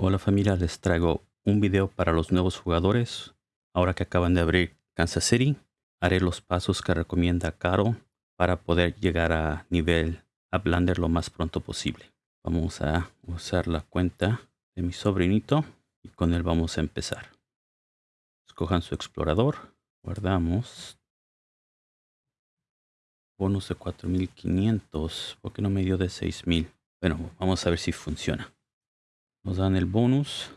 Hola familia, les traigo un video para los nuevos jugadores. Ahora que acaban de abrir Kansas City, haré los pasos que recomienda Caro para poder llegar a nivel Uplander lo más pronto posible. Vamos a usar la cuenta de mi sobrinito y con él vamos a empezar. Escojan su explorador, guardamos. Bonus de 4500, porque no me dio de 6000. Bueno, vamos a ver si funciona. Nos dan el bonus.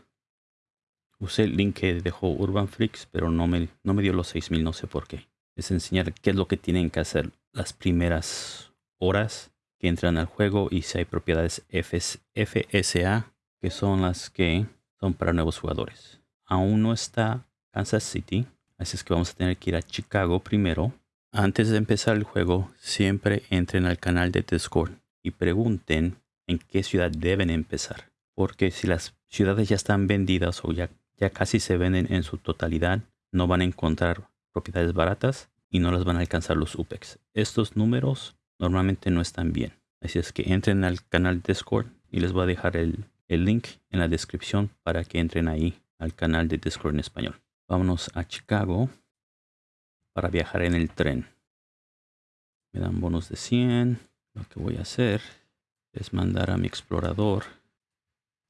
Usé el link que dejó Urban Freaks, pero no me, no me dio los 6000, no sé por qué. Es enseñar qué es lo que tienen que hacer las primeras horas que entran al juego y si hay propiedades FSA, que son las que son para nuevos jugadores. Aún no está Kansas City, así es que vamos a tener que ir a Chicago primero. Antes de empezar el juego, siempre entren al canal de Discord y pregunten en qué ciudad deben empezar. Porque si las ciudades ya están vendidas o ya, casi se venden en su totalidad, no van a encontrar propiedades baratas y no las van a alcanzar los UPEX. Estos números normalmente no están bien. Así es que entren al canal Discord y les voy a dejar el, el link en la descripción para que entren ahí al canal de Discord en español. Vámonos a Chicago para viajar en el tren. Me dan bonos de 100. Lo que voy a hacer es mandar a mi explorador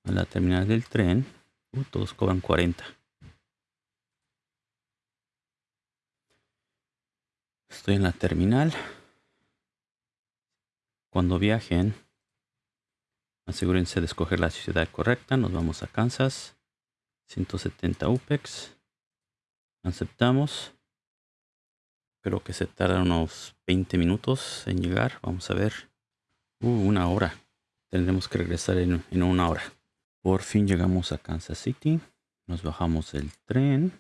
a la terminal del tren. Uh, todos cobran 40. Estoy en la terminal. Cuando viajen, asegúrense de escoger la ciudad correcta. Nos vamos a Kansas. 170 UPEX. Aceptamos. Creo que se tarda unos 20 minutos en llegar. Vamos a ver. Uh, una hora. Tendremos que regresar en, en una hora. Por fin llegamos a Kansas City. Nos bajamos del tren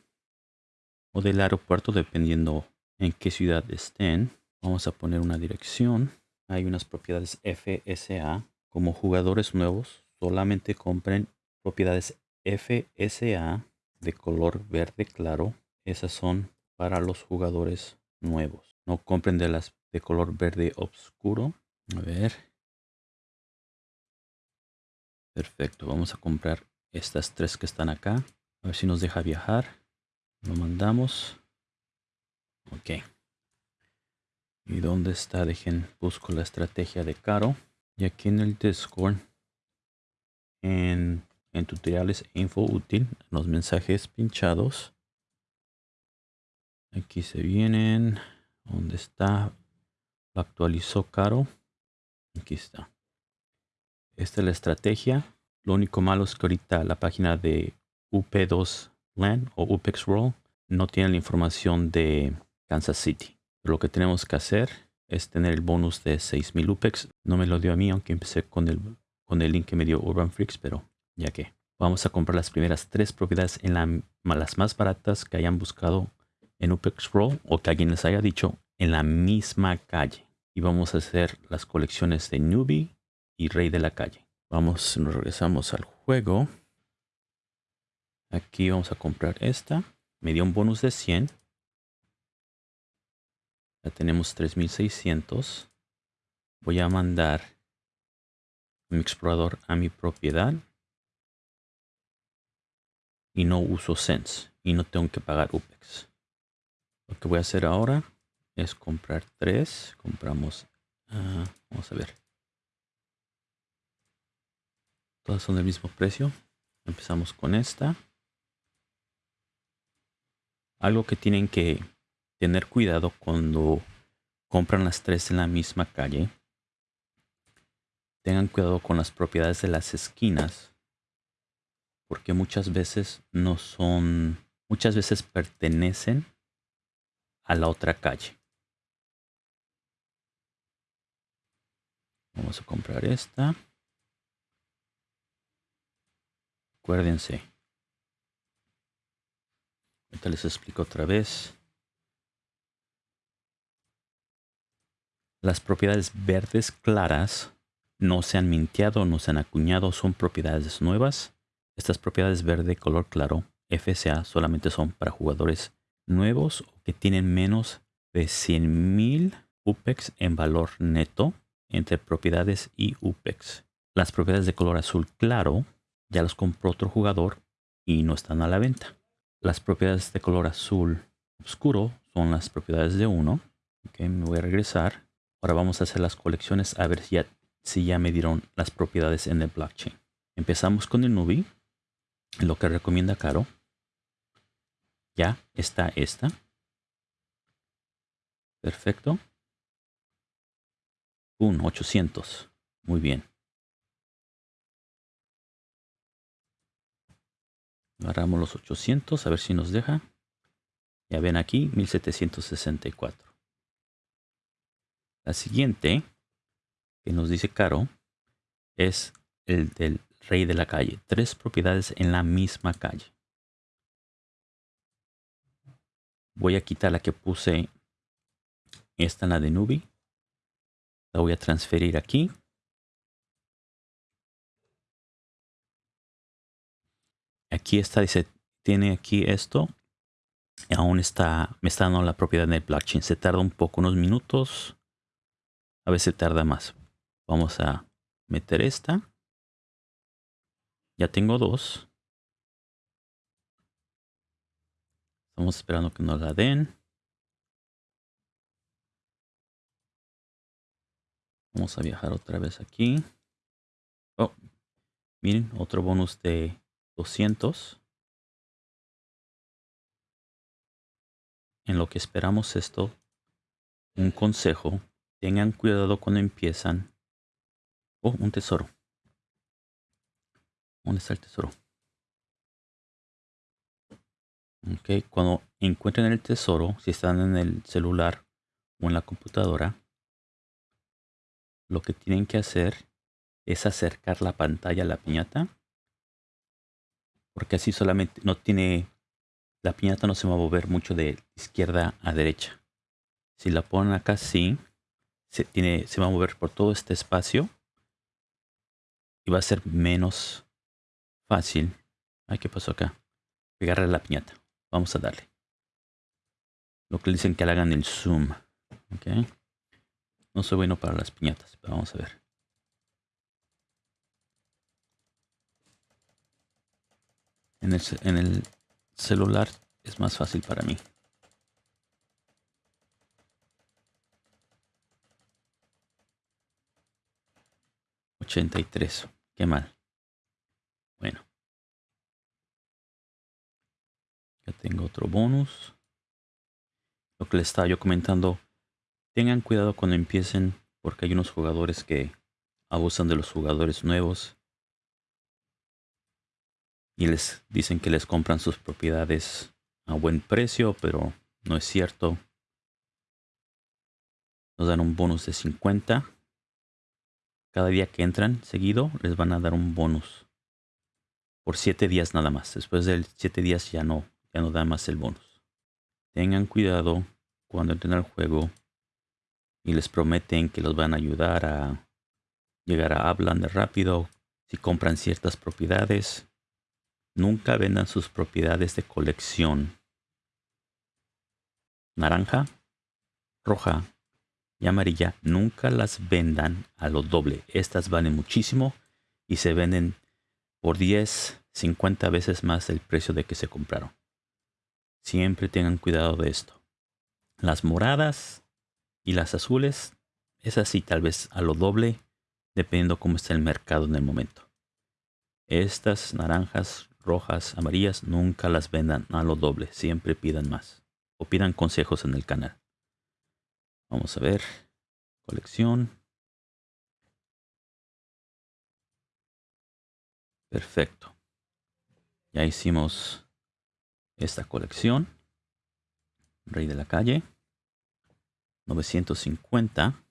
o del aeropuerto dependiendo en qué ciudad estén. Vamos a poner una dirección. Hay unas propiedades FSA. Como jugadores nuevos, solamente compren propiedades FSA de color verde claro. Esas son para los jugadores nuevos. No compren de las de color verde oscuro. A ver. Perfecto, vamos a comprar estas tres que están acá. A ver si nos deja viajar. Lo mandamos. Ok. ¿Y dónde está? Dejen, busco la estrategia de Caro. Y aquí en el Discord, en, en tutoriales e info útil, los mensajes pinchados. Aquí se vienen. ¿Dónde está? Actualizó Caro. Aquí está. Esta es la estrategia. Lo único malo es que ahorita la página de UP2 LAN o UPEX World no tiene la información de Kansas City. lo que tenemos que hacer es tener el bonus de 6000 UPEX. No me lo dio a mí, aunque empecé con el, con el link que me dio Urban Freaks, pero ya que. Vamos a comprar las primeras tres propiedades en las más baratas que hayan buscado en UPEX World o que alguien les haya dicho en la misma calle. Y vamos a hacer las colecciones de Newbie, y rey de la calle. Vamos, nos regresamos al juego. Aquí vamos a comprar esta. Me dio un bonus de 100. Ya tenemos 3600. Voy a mandar mi explorador a mi propiedad. Y no uso Sense. Y no tengo que pagar UPEX. Lo que voy a hacer ahora es comprar tres. Compramos. Uh, vamos a ver. Todas son del mismo precio. Empezamos con esta. Algo que tienen que tener cuidado cuando compran las tres en la misma calle. Tengan cuidado con las propiedades de las esquinas. Porque muchas veces no son... Muchas veces pertenecen a la otra calle. Vamos a comprar esta. Acuérdense. Ahorita les explico otra vez. Las propiedades verdes claras no se han minteado, no se han acuñado, son propiedades nuevas. Estas propiedades verde color claro, FSA, solamente son para jugadores nuevos o que tienen menos de 100.000 UPEX en valor neto entre propiedades y UPEX. Las propiedades de color azul claro ya los compró otro jugador y no están a la venta. Las propiedades de color azul oscuro son las propiedades de uno. Okay, me voy a regresar. Ahora vamos a hacer las colecciones a ver si ya, si ya me dieron las propiedades en el blockchain. Empezamos con el Nubi, lo que recomienda Caro. Ya está esta. Perfecto. Un 800. Muy bien. Agarramos los 800 a ver si nos deja. Ya ven aquí 1764. La siguiente que nos dice Caro es el del rey de la calle. Tres propiedades en la misma calle. Voy a quitar la que puse esta en la de Nubi. La voy a transferir aquí. Aquí está, dice, tiene aquí esto. Aún está, me está dando la propiedad del blockchain. Se tarda un poco, unos minutos. A veces tarda más. Vamos a meter esta. Ya tengo dos. Estamos esperando que nos la den. Vamos a viajar otra vez aquí. Oh, miren, otro bonus de 200. En lo que esperamos esto, un consejo, tengan cuidado cuando empiezan. Oh, un tesoro. ¿Dónde está el tesoro? Ok, cuando encuentren el tesoro, si están en el celular o en la computadora, lo que tienen que hacer es acercar la pantalla a la piñata. Porque así solamente no tiene... La piñata no se va a mover mucho de izquierda a derecha. Si la ponen acá así, se, tiene, se va a mover por todo este espacio. Y va a ser menos fácil. Ay, ¿qué pasó acá? Pegarle la piñata. Vamos a darle. Lo que dicen que le hagan el zoom. Okay. No soy bueno para las piñatas, pero vamos a ver. En el, en el celular es más fácil para mí. $83. Qué mal. Bueno. Ya tengo otro bonus. Lo que les estaba yo comentando Tengan cuidado cuando empiecen porque hay unos jugadores que abusan de los jugadores nuevos y les dicen que les compran sus propiedades a buen precio, pero no es cierto. Nos dan un bonus de 50. Cada día que entran seguido les van a dar un bonus. Por 7 días nada más. Después de 7 días ya no, ya no da más el bonus. Tengan cuidado cuando entren al juego y les prometen que los van a ayudar a llegar a de rápido si compran ciertas propiedades. Nunca vendan sus propiedades de colección. Naranja, roja y amarilla nunca las vendan a lo doble. Estas valen muchísimo y se venden por 10, 50 veces más el precio de que se compraron. Siempre tengan cuidado de esto. Las moradas y las azules, es así tal vez a lo doble, dependiendo cómo está el mercado en el momento. Estas naranjas, rojas, amarillas, nunca las vendan a lo doble, siempre pidan más. O pidan consejos en el canal. Vamos a ver. Colección. Perfecto. Ya hicimos esta colección. Rey de la calle. 950.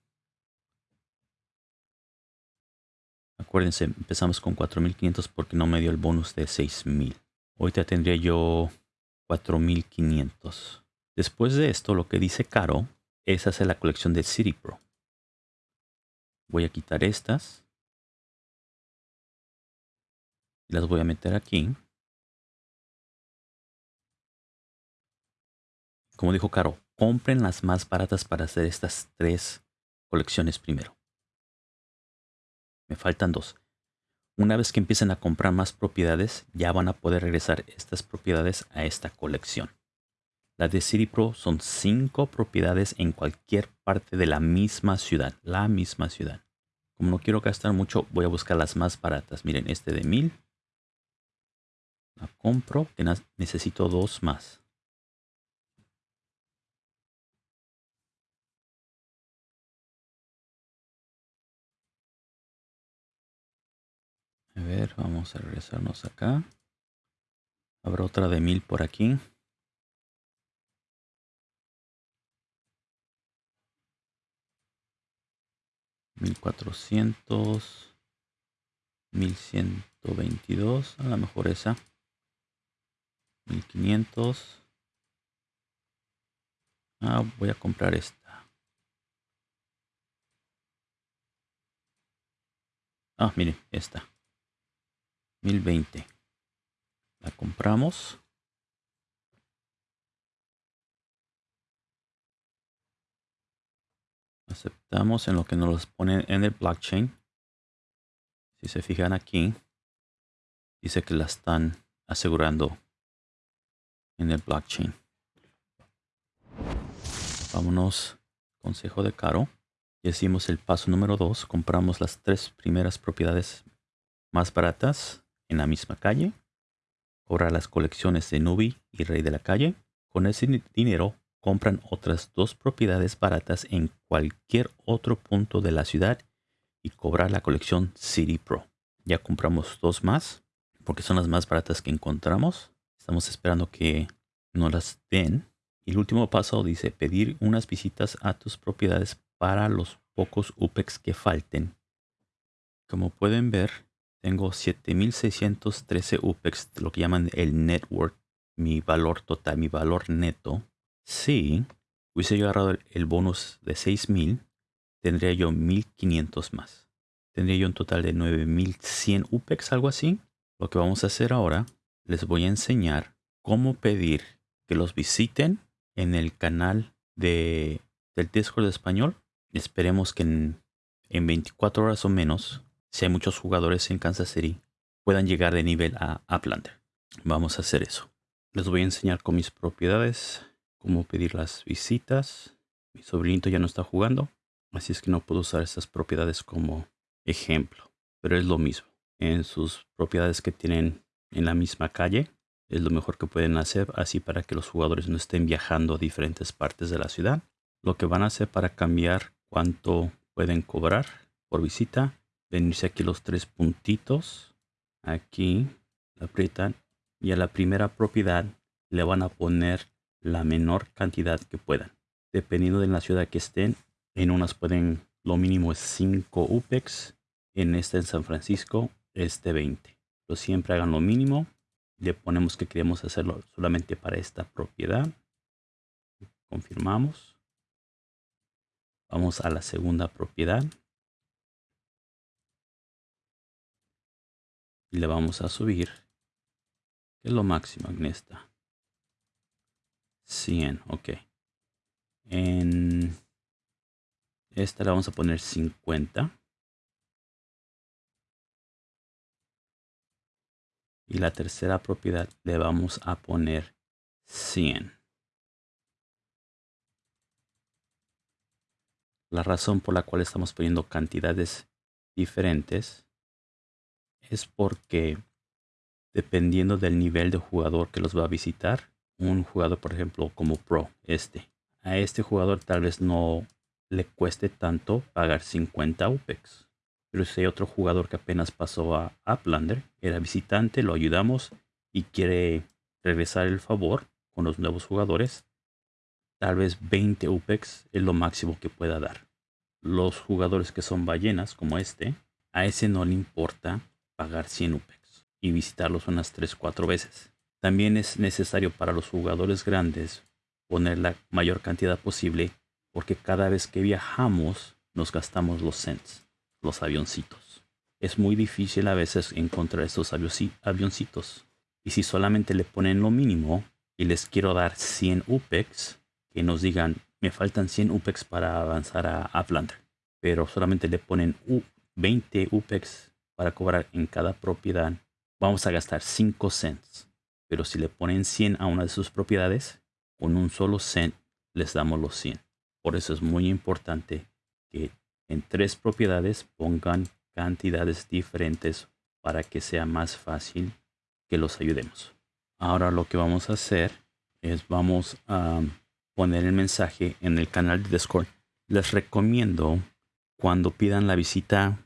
Acuérdense, empezamos con 4500 porque no me dio el bonus de 6000. Ahorita tendría yo 4500. Después de esto, lo que dice Caro es hacer la colección de City Pro. Voy a quitar estas. Las voy a meter aquí. Como dijo Caro, compren las más baratas para hacer estas tres colecciones primero. Me faltan dos. Una vez que empiecen a comprar más propiedades, ya van a poder regresar estas propiedades a esta colección. La de City Pro son cinco propiedades en cualquier parte de la misma ciudad. La misma ciudad. Como no quiero gastar mucho, voy a buscar las más baratas. Miren, este de 1000. La compro. Necesito dos más. Ver, vamos a regresarnos acá. Habrá otra de 1000 por aquí. 1400 1122 a lo mejor esa 1500 ah, voy a comprar esta ah miren esta 1020 la compramos aceptamos en lo que nos los ponen en el blockchain. Si se fijan aquí, dice que la están asegurando en el blockchain. Vámonos, consejo de Caro. Y hicimos el paso número 2. Compramos las tres primeras propiedades más baratas en la misma calle. Cobrar las colecciones de Nubi y Rey de la Calle. Con ese dinero compran otras dos propiedades baratas en cualquier otro punto de la ciudad y cobrar la colección City Pro. Ya compramos dos más porque son las más baratas que encontramos. Estamos esperando que nos las den. Y el último paso dice pedir unas visitas a tus propiedades para los pocos UPEX que falten. Como pueden ver, tengo 7613 UPEX, lo que llaman el network, mi valor total, mi valor neto si hubiese yo agarrado el bonus de 6000, tendría yo 1500 más. Tendría yo un total de 9100 UPEX, algo así. Lo que vamos a hacer ahora, les voy a enseñar cómo pedir que los visiten en el canal de, del Discord español. Esperemos que en, en 24 horas o menos, si hay muchos jugadores en Kansas City, puedan llegar de nivel a Uplander. Vamos a hacer eso. Les voy a enseñar con mis propiedades cómo pedir las visitas. Mi sobrinito ya no está jugando, así es que no puedo usar estas propiedades como ejemplo, pero es lo mismo. En sus propiedades que tienen en la misma calle, es lo mejor que pueden hacer así para que los jugadores no estén viajando a diferentes partes de la ciudad. Lo que van a hacer para cambiar cuánto pueden cobrar por visita, venirse aquí los tres puntitos, aquí, aprietan y a la primera propiedad le van a poner la menor cantidad que puedan. Dependiendo de la ciudad que estén, en unas pueden, lo mínimo es 5 UPEX, en esta en San Francisco es de 20. Pero siempre hagan lo mínimo. Le ponemos que queremos hacerlo solamente para esta propiedad. Confirmamos. Vamos a la segunda propiedad. Y le vamos a subir. Que es lo máximo en esta. 100, ok. En esta le vamos a poner 50. Y la tercera propiedad le vamos a poner 100. La razón por la cual estamos poniendo cantidades diferentes es porque dependiendo del nivel de jugador que los va a visitar, un jugador, por ejemplo, como Pro, este. A este jugador tal vez no le cueste tanto pagar 50 UPEX. Pero si hay otro jugador que apenas pasó a Uplander, era visitante, lo ayudamos y quiere regresar el favor con los nuevos jugadores, tal vez 20 UPEX es lo máximo que pueda dar. Los jugadores que son ballenas, como este, a ese no le importa pagar 100 UPEX y visitarlos unas 3-4 veces. También es necesario para los jugadores grandes poner la mayor cantidad posible porque cada vez que viajamos nos gastamos los cents, los avioncitos. Es muy difícil a veces encontrar estos avioncitos. Y si solamente le ponen lo mínimo y les quiero dar 100 UPEX, que nos digan, me faltan 100 UPEX para avanzar a Uplander. Pero solamente le ponen 20 UPEX para cobrar en cada propiedad, vamos a gastar 5 cents. Pero si le ponen 100 a una de sus propiedades, con un solo cent les damos los 100. Por eso es muy importante que en tres propiedades pongan cantidades diferentes para que sea más fácil que los ayudemos. Ahora lo que vamos a hacer es vamos a poner el mensaje en el canal de Discord. Les recomiendo cuando pidan la visita,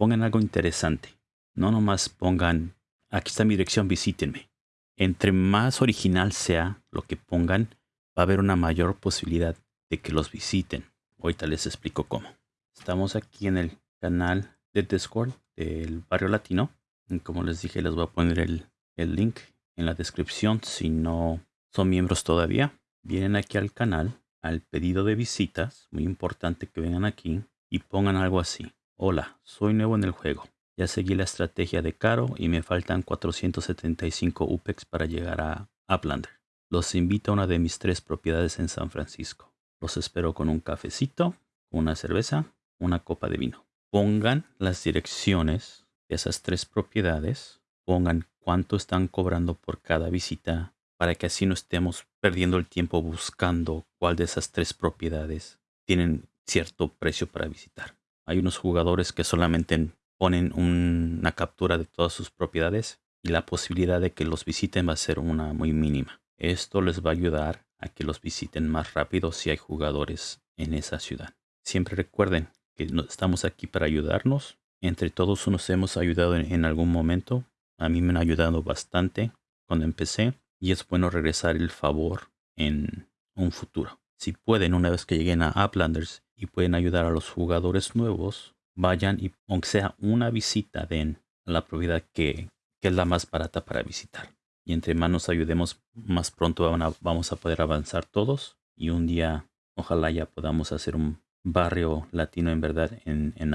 pongan algo interesante. No nomás pongan, aquí está mi dirección, visítenme. Entre más original sea lo que pongan, va a haber una mayor posibilidad de que los visiten. Ahorita les explico cómo. Estamos aquí en el canal de Discord del Barrio Latino. Y como les dije, les voy a poner el, el link en la descripción si no son miembros todavía. Vienen aquí al canal, al pedido de visitas. Muy importante que vengan aquí y pongan algo así. Hola, soy nuevo en el juego. Ya seguí la estrategia de Caro y me faltan 475 UPEX para llegar a Uplander. Los invito a una de mis tres propiedades en San Francisco. Los espero con un cafecito, una cerveza, una copa de vino. Pongan las direcciones de esas tres propiedades. Pongan cuánto están cobrando por cada visita para que así no estemos perdiendo el tiempo buscando cuál de esas tres propiedades tienen cierto precio para visitar. Hay unos jugadores que solamente ponen una captura de todas sus propiedades y la posibilidad de que los visiten va a ser una muy mínima. Esto les va a ayudar a que los visiten más rápido si hay jugadores en esa ciudad. Siempre recuerden que estamos aquí para ayudarnos. Entre todos nos hemos ayudado en, algún momento. A mí me han ayudado bastante cuando empecé y es bueno regresar el favor en un futuro. Si pueden, una vez que lleguen a Uplanders y pueden ayudar a los jugadores nuevos, vayan y aunque sea una visita den a la propiedad que, que es la más barata para visitar. Y entre más nos ayudemos, más pronto vamos a poder avanzar todos y un día ojalá ya podamos hacer un barrio latino en verdad en, en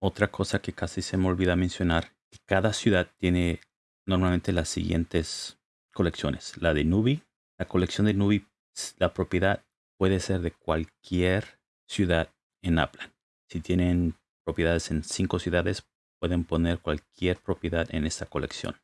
Otra cosa que casi se me olvida mencionar, que cada ciudad tiene normalmente las siguientes colecciones. La de Nubi, la colección de Nubi, la propiedad puede ser de cualquier ciudad en Aplan. Si tienen propiedades en cinco ciudades, pueden poner cualquier propiedad en esta colección.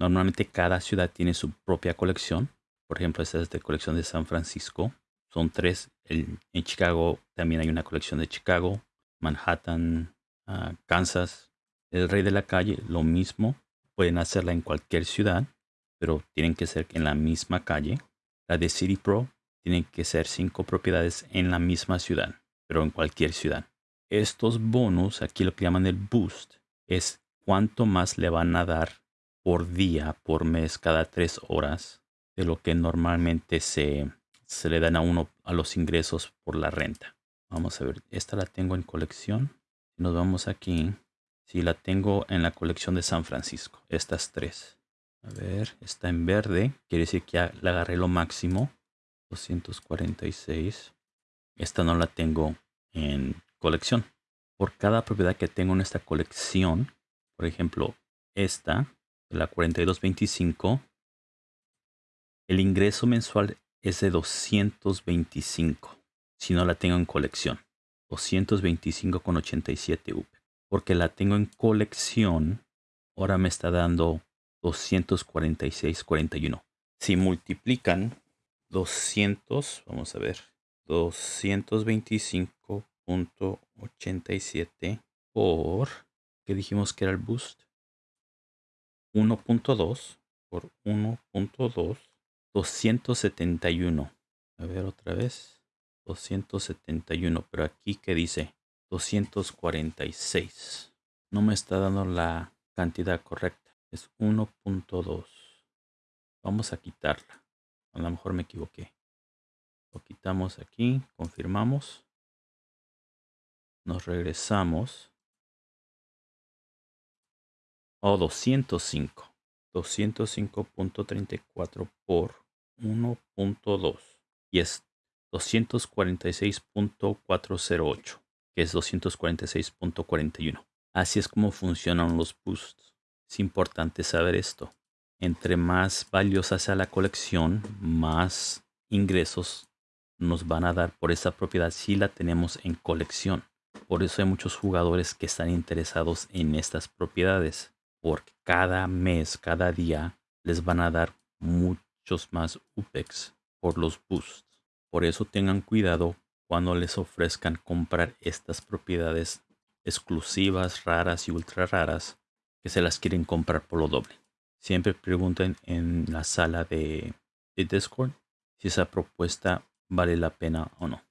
Normalmente cada ciudad tiene su propia colección. Por ejemplo, esta es de colección de San Francisco. Son tres. en Chicago también hay una colección de Chicago. Manhattan, ah, Kansas. El Rey de la Calle, lo mismo. Pueden hacerla en cualquier ciudad, pero tienen que ser en la misma calle. La de City Pro tienen que ser cinco propiedades en la misma ciudad pero en cualquier ciudad. Estos bonos, aquí lo que llaman el boost, es cuánto más le van a dar por día, por mes, cada tres horas, de lo que normalmente se, se le dan a uno a los ingresos por la renta. Vamos a ver, esta la tengo en colección. Nos vamos aquí. Si la tengo en la colección de San Francisco, estas tres. A ver, está en verde, quiere decir que ya la agarré lo máximo. 246. Esta no la tengo en colección. Por cada propiedad que tengo en esta colección, por ejemplo, esta, la 4225, el ingreso mensual es de 225 si no la tengo en colección. 225,87 UP. Porque la tengo en colección, ahora me está dando 246,41. Si multiplican 200, vamos a ver, 225.87 por, que dijimos que era el boost, 1.2 por 1.2, 271. A ver otra vez, 271, pero aquí que dice 246. No me está dando la cantidad correcta, es 1.2. Vamos a quitarla. A lo mejor me equivoqué. Lo quitamos aquí, confirmamos. Nos regresamos. O 205. 205.34 por 1.2. Y es 246.408, que es 246.41. Así es como funcionan los boosts. Es importante saber esto. Entre más valiosa sea la colección, más ingresos nos van a dar por esa propiedad si la tenemos en colección. Por eso hay muchos jugadores que están interesados en estas propiedades. Porque cada mes, cada día, les van a dar muchos más UPEX por los boosts. Por eso tengan cuidado cuando les ofrezcan comprar estas propiedades exclusivas, raras y ultra raras que se las quieren comprar por lo doble. Siempre pregunten en la sala de, Discord si esa propuesta vale la pena o no.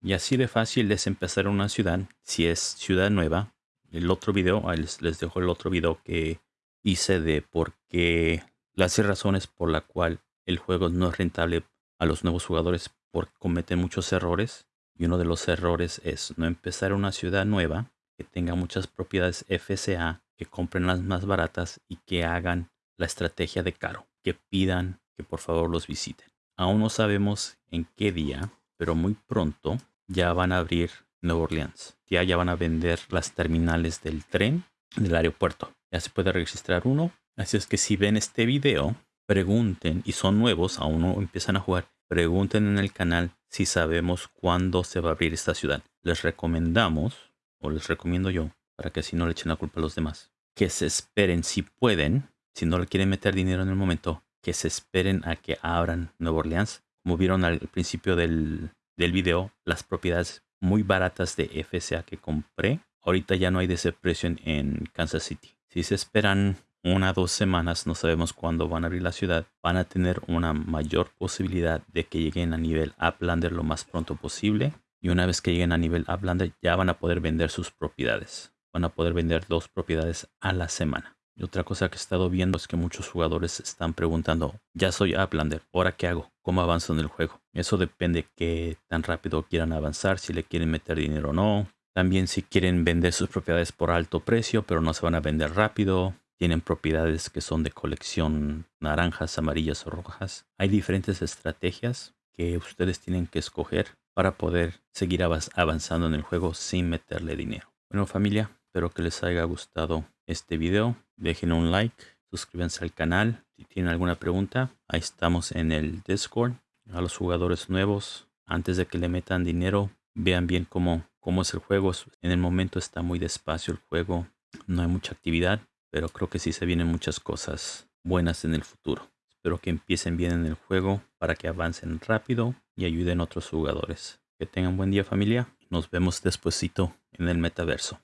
Y así de fácil es empezar una ciudad, si es ciudad nueva. El otro video, les, dejo el otro video que hice de por qué las razones por la cual el juego no es rentable a los nuevos jugadores porque cometen muchos errores. Y uno de los errores es no empezar una ciudad nueva que tenga muchas propiedades FCA, que compren las más baratas y que hagan la estrategia de caro, que pidan que por favor los visiten. Aún no sabemos en qué día, pero muy pronto ya van a abrir Nueva Orleans. Ya, ya van a vender las terminales del tren del aeropuerto. Ya se puede registrar uno. Así es que si ven este video, pregunten y son nuevos, aún no empiezan a jugar, pregunten en el canal si sabemos cuándo se va a abrir esta ciudad. Les recomendamos, o les recomiendo yo, para que así no le echen la culpa a los demás, que se esperen si pueden si no le quieren meter dinero en el momento, que se esperen a que abran Nueva Orleans. Como vieron al principio del, del video, las propiedades muy baratas de FCA que compré, ahorita ya no hay de ese precio en, Kansas City. Si se esperan una o dos semanas, no sabemos cuándo van a abrir la ciudad, van a tener una mayor posibilidad de que lleguen a nivel Uplander lo más pronto posible. Y una vez que lleguen a nivel Uplander, ya van a poder vender sus propiedades. Van a poder vender dos propiedades a la semana. Y otra cosa que he estado viendo es que muchos jugadores están preguntando, ya soy Uplander, ¿ahora qué hago? ¿Cómo avanzo en el juego? Eso depende qué tan rápido quieran avanzar, si le quieren meter dinero o no. También si quieren vender sus propiedades por alto precio, pero no se van a vender rápido. Tienen propiedades que son de colección naranjas, amarillas o rojas. Hay diferentes estrategias que ustedes tienen que escoger para poder seguir avanzando en el juego sin meterle dinero. Bueno familia, espero que les haya gustado este video. Dejen un like, suscríbanse al canal. Si tienen alguna pregunta, ahí estamos en el Discord. A los jugadores nuevos, antes de que le metan dinero, vean bien cómo, cómo es el juego. En el momento está muy despacio el juego. No hay mucha actividad, pero creo que sí se vienen muchas cosas buenas en el futuro. Espero que empiecen bien en el juego para que avancen rápido y ayuden a otros jugadores. Que tengan buen día familia. Nos vemos despuesito en el metaverso.